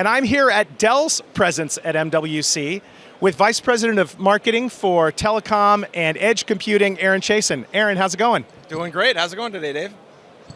And I'm here at Dell's presence at MWC with Vice President of Marketing for Telecom and Edge Computing, Aaron Chaisson. Aaron, how's it going? Doing great. How's it going today, Dave?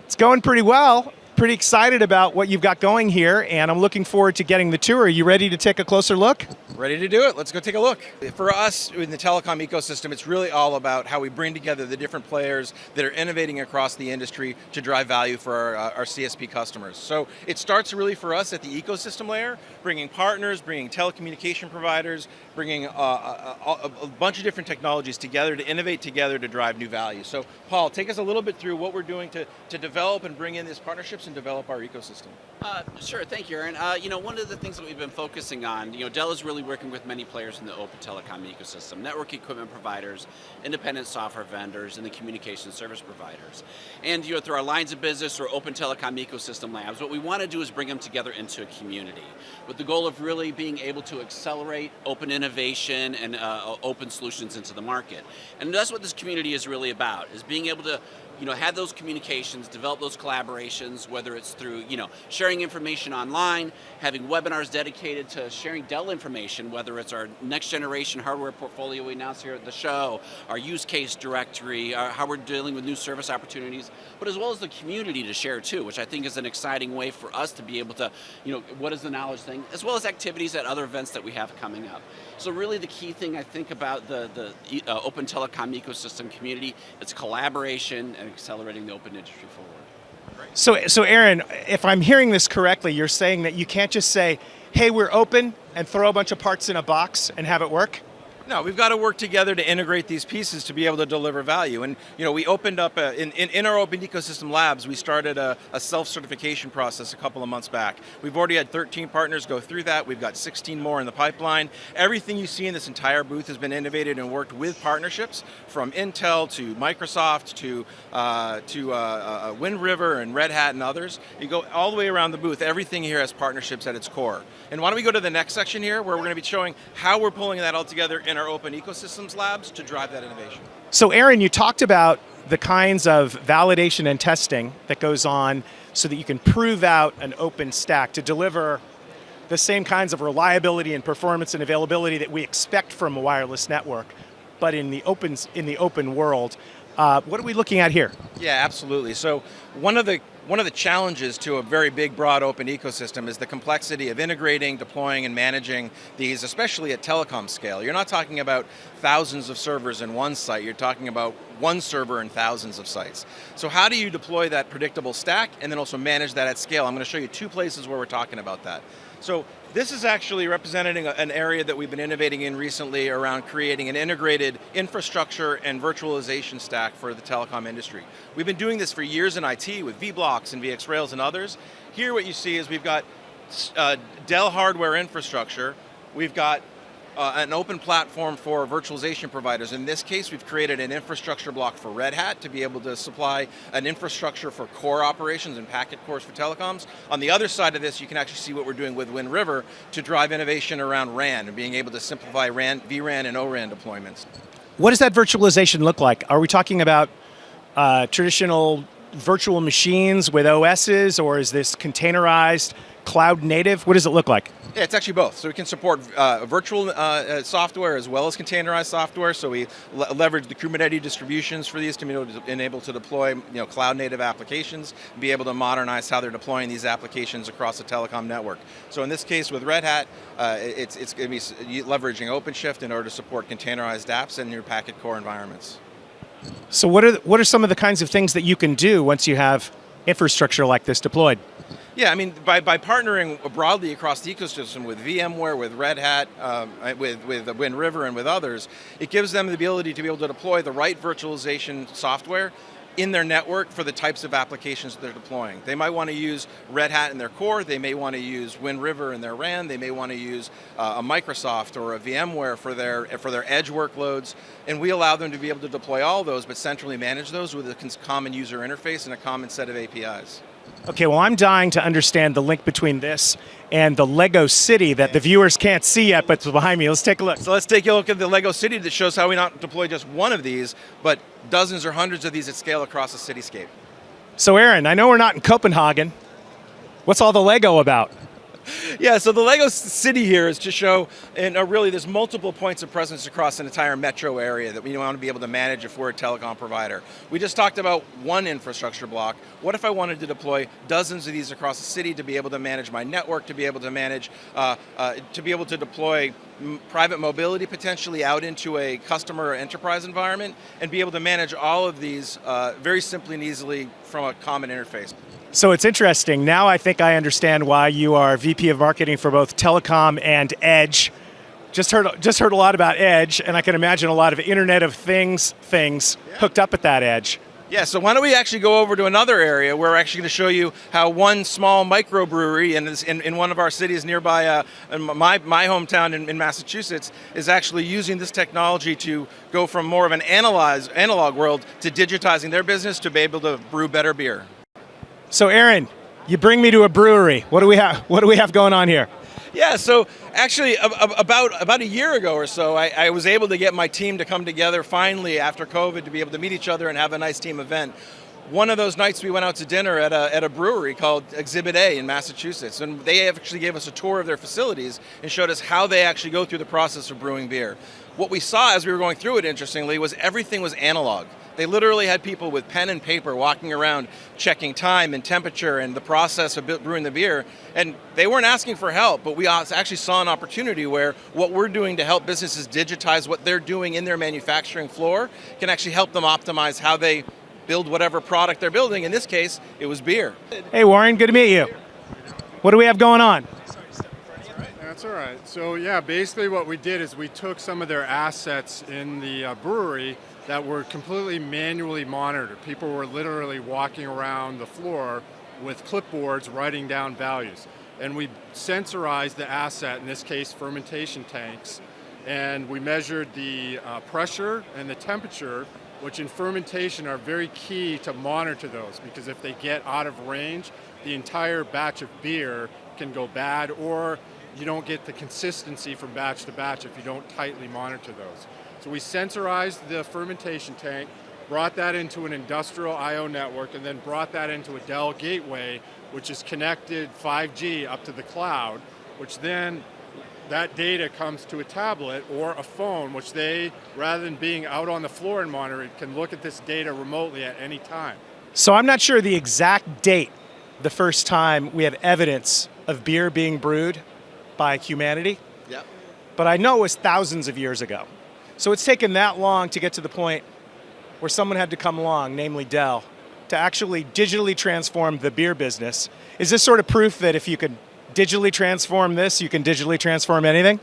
It's going pretty well. Pretty excited about what you've got going here, and I'm looking forward to getting the tour. Are you ready to take a closer look? Ready to do it. Let's go take a look. For us in the telecom ecosystem, it's really all about how we bring together the different players that are innovating across the industry to drive value for our, uh, our CSP customers. So it starts really for us at the ecosystem layer, bringing partners, bringing telecommunication providers, bringing uh, a, a, a, bunch of different technologies together to innovate together to drive new value. So Paul, take us a little bit through what we're doing to, to develop and bring in these partnerships and develop our ecosystem. Uh, sure, thank you, Aaron. Uh, you know, one of the things that we've been focusing on, you know, Dell is really working with many players in the open telecom ecosystem, network equipment providers, independent software vendors, and the communication service providers. And you know, through our lines of business or open telecom ecosystem labs, what we want to do is bring them together into a community with the goal of really being able to accelerate open innovation and uh, open solutions into the market. And that's what this community is really about, is being able to you know, have those communications, develop those collaborations, whether it's through, you know, sharing information online, having webinars dedicated to sharing Dell information, whether it's our next generation hardware portfolio we announced here at the show, our use case directory, our, how we're dealing with new service opportunities, but as well as the community to share too, which I think is an exciting way for us to be able to, you know, what is the knowledge thing, as well as activities at other events that we have coming up. So really the key thing I think about the, the uh, open telecom ecosystem community, it's collaboration and accelerating the open industry forward. So, so Aaron, if I'm hearing this correctly, you're saying that you can't just say, hey, we're open, and throw a bunch of parts in a box and have it work? No, we've got to work together to integrate these pieces to be able to deliver value. And you know, we opened up, a, in, in, in, our Open Ecosystem Labs, we started a, a self-certification process a couple of months back. We've already had 13 partners go through that. We've got 16 more in the pipeline. Everything you see in this entire booth has been innovated and worked with partnerships from Intel to Microsoft to, uh, to uh, uh, Wind River and Red Hat and others. You go all the way around the booth, everything here has partnerships at its core. And why don't we go to the next section here where we're going to be showing how we're pulling that all together in our open ecosystems labs to drive that innovation. So Aaron, you talked about the kinds of validation and testing that goes on so that you can prove out an open stack to deliver the same kinds of reliability and performance and availability that we expect from a wireless network, but in the open, in the open world. Uh, what are we looking at here? Yeah, absolutely. So one of the one of the challenges to a very big, broad, open ecosystem is the complexity of integrating, deploying, and managing these, especially at telecom scale. You're not talking about thousands of servers in one site, you're talking about one server in thousands of sites. So how do you deploy that predictable stack and then also manage that at scale? I'm going to show you two places where we're talking about that. So this is actually representing an area that we've been innovating in recently around creating an integrated infrastructure and virtualization stack for the telecom industry. We've been doing this for years in IT with vBlocks and VxRails and others. Here what you see is we've got uh, Dell hardware infrastructure, we've got uh, an open platform for virtualization providers. In this case, we've created an infrastructure block for Red Hat to be able to supply an infrastructure for core operations and packet cores for telecoms. On the other side of this, you can actually see what we're doing with Wind River to drive innovation around RAN and being able to simplify RAN, vRAN and ORAN deployments. What does that virtualization look like? Are we talking about uh, traditional virtual machines with OSs, or is this containerized, cloud native? What does it look like? Yeah, it's actually both. So we can support uh, virtual uh, uh, software as well as containerized software. So we le leverage the Kubernetes distributions for these to be able to, enable to deploy you know, cloud native applications, be able to modernize how they're deploying these applications across the telecom network. So in this case with Red Hat, uh, it's, it's going to be leveraging OpenShift in order to support containerized apps in your packet core environments. So what are, what are some of the kinds of things that you can do once you have infrastructure like this deployed? Yeah, I mean, by, by partnering broadly across the ecosystem with VMware, with Red Hat, um, with, with Wind River and with others, it gives them the ability to be able to deploy the right virtualization software in their network for the types of applications they're deploying. They might want to use Red Hat in their core, they may want to use Wind River in their RAN, they may want to use uh, a Microsoft or a VMware for their, for their edge workloads, and we allow them to be able to deploy all those, but centrally manage those with a common user interface and a common set of APIs. Okay, well I'm dying to understand the link between this and the Lego City that the viewers can't see yet, but it's behind me. Let's take a look. So let's take a look at the Lego City that shows how we not deploy just one of these, but dozens or hundreds of these at scale across the cityscape. So Aaron, I know we're not in Copenhagen. What's all the Lego about? Yeah, so the Lego City here is to show, and uh, really there's multiple points of presence across an entire metro area that we want to be able to manage if we're a telecom provider. We just talked about one infrastructure block. What if I wanted to deploy dozens of these across the city to be able to manage my network, to be able to manage, uh, uh, to be able to deploy private mobility potentially out into a customer or enterprise environment, and be able to manage all of these uh, very simply and easily from a common interface. So it's interesting. Now I think I understand why you are VP of Marketing for both Telecom and Edge. Just heard, just heard a lot about Edge, and I can imagine a lot of Internet of Things things yeah. hooked up at that Edge. Yeah, so why don't we actually go over to another area where we're actually going to show you how one small microbrewery in, in, in one of our cities nearby uh, my, my hometown in, in, Massachusetts is actually using this technology to go from more of an analyze, analog world to digitizing their business to be able to brew better beer. So Aaron, you bring me to a brewery. What do we have? What do we have going on here? Yeah, so actually about about a year ago or so, I, I, was able to get my team to come together finally after COVID to be able to meet each other and have a nice team event. One of those nights we went out to dinner at a, at a brewery called Exhibit A in Massachusetts, and they actually gave us a tour of their facilities and showed us how they actually go through the process of brewing beer. What we saw as we were going through it, interestingly, was everything was analog. They literally had people with pen and paper walking around checking time and temperature and the process of brewing the beer. And they weren't asking for help, but we actually saw an opportunity where what we're doing to help businesses digitize what they're doing in their manufacturing floor can actually help them optimize how they build whatever product they're building. In this case, it was beer. Hey Warren, good to meet you. What do we have going on? That's all right. So yeah, basically what we did is we took some of their assets in the uh, brewery that were completely manually monitored. People were literally walking around the floor with clipboards writing down values. And we sensorized the asset, in this case fermentation tanks, and we measured the uh, pressure and the temperature, which in fermentation are very key to monitor those, because if they get out of range, the entire batch of beer can go bad, or you don't get the consistency from batch to batch if you don't tightly monitor those. So we sensorized the fermentation tank, brought that into an industrial I.O. network, and then brought that into a Dell gateway, which is connected 5G up to the cloud, which then that data comes to a tablet or a phone, which they, rather than being out on the floor and monitor it, can look at this data remotely at any time. So I'm not sure the exact date the first time we have evidence of beer being brewed by humanity. Yep. But I know it was thousands of years ago. So it's taken that long to get to the point where someone had to come along, namely Dell, to actually digitally transform the beer business. Is this sort of proof that if you can digitally transform this, you can digitally transform anything?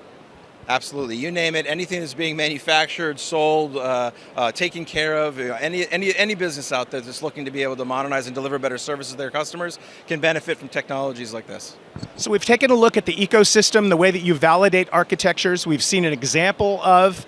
Absolutely, you name it, anything that's being manufactured, sold, uh, uh, taken care of, you know, any, any, any business out there that's looking to be able to modernize and deliver better services to their customers can benefit from technologies like this. So we've taken a look at the ecosystem, the way that you validate architectures. We've seen an example of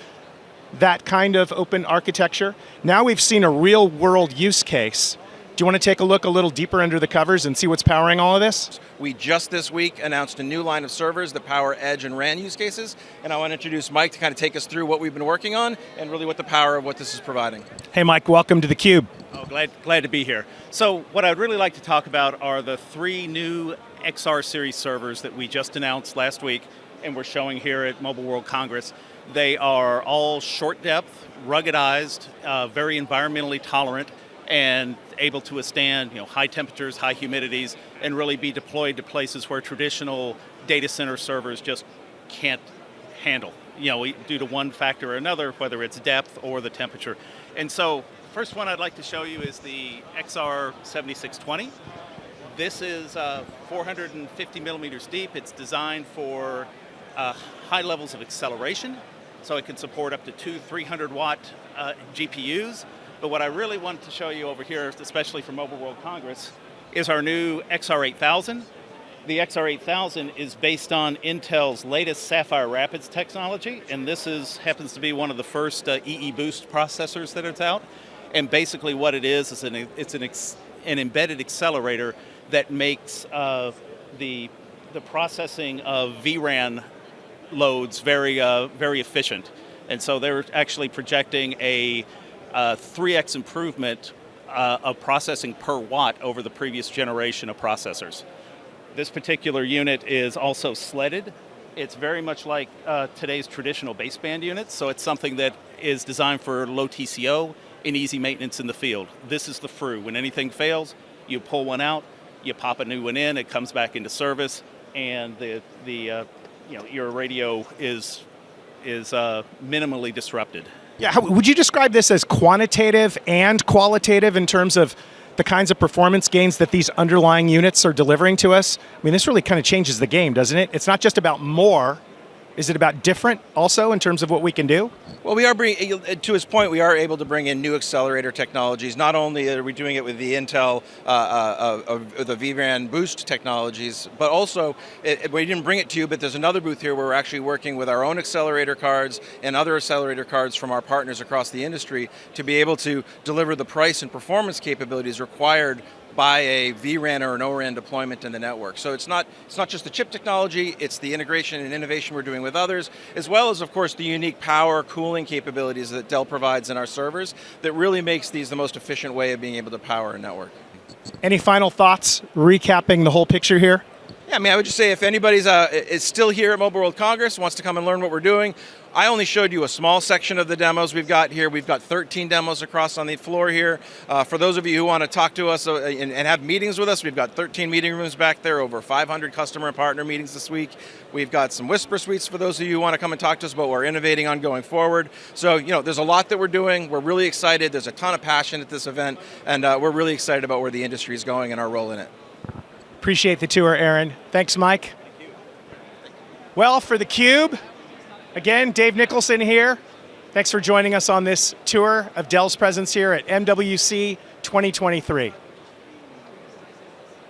that kind of open architecture. Now we've seen a real world use case. Do you want to take a look a little deeper under the covers and see what's powering all of this? We just this week announced a new line of servers that power Edge and RAN use cases, and I want to introduce Mike to kind of take us through what we've been working on and really what the power of what this is providing. Hey Mike, welcome to theCUBE. Oh, glad, glad to be here. So what I'd really like to talk about are the three new XR series servers that we just announced last week and we're showing here at Mobile World Congress. They are all short depth, ruggedized, uh, very environmentally tolerant, and able to withstand you know, high temperatures, high humidities, and really be deployed to places where traditional data center servers just can't handle, you know, due to one factor or another, whether it's depth or the temperature. And so, first one I'd like to show you is the XR7620. This is uh, 450 millimeters deep. It's designed for uh, high levels of acceleration so it can support up to two 300 watt uh, GPUs. But what I really wanted to show you over here, especially for Mobile World Congress, is our new XR8000. The XR8000 is based on Intel's latest Sapphire Rapids technology, and this is happens to be one of the first uh, EE Boost processors that it's out. And basically what it is, is an, it's an, an embedded accelerator that makes uh, the, the processing of VRAN loads very, uh, very efficient. And so they're actually projecting a 3x uh, improvement uh, of processing per watt over the previous generation of processors. This particular unit is also sledded. It's very much like uh, today's traditional baseband units, so it's something that is designed for low TCO and easy maintenance in the field. This is the FRU. When anything fails, you pull one out, you pop a new one in, it comes back into service, and the the uh, you know your radio is is uh, minimally disrupted. Yeah, how, would you describe this as quantitative and qualitative in terms of the kinds of performance gains that these underlying units are delivering to us? I mean, this really kind of changes the game, doesn't it? It's not just about more. Is it about different also in terms of what we can do? Well, we are bringing, to his point, we are able to bring in new accelerator technologies. Not only are we doing it with the Intel, uh, uh, uh, the vRAN boost technologies, but also, it, we didn't bring it to you, but there's another booth here where we're actually working with our own accelerator cards and other accelerator cards from our partners across the industry to be able to deliver the price and performance capabilities required by a vRAN or an ORAN deployment in the network. So it's not, it's not just the chip technology, it's the integration and innovation we're doing with others, as well as of course the unique power cooling capabilities that Dell provides in our servers that really makes these the most efficient way of being able to power a network. Any final thoughts recapping the whole picture here? Yeah, I mean, I would just say if anybody's uh, is still here at Mobile World Congress, wants to come and learn what we're doing, I only showed you a small section of the demos we've got here. We've got 13 demos across on the floor here. Uh, for those of you who want to talk to us uh, and, and, have meetings with us, we've got 13 meeting rooms back there, over 500 customer and partner meetings this week. We've got some whisper suites for those of you who want to come and talk to us about what we're innovating on going forward. So, you know, there's a lot that we're doing. We're really excited. There's a ton of passion at this event, and uh, we're really excited about where the industry is going and our role in it. Appreciate the tour, Aaron. Thanks, Mike. Well, for theCUBE, again, Dave Nicholson here. Thanks for joining us on this tour of Dell's presence here at MWC 2023.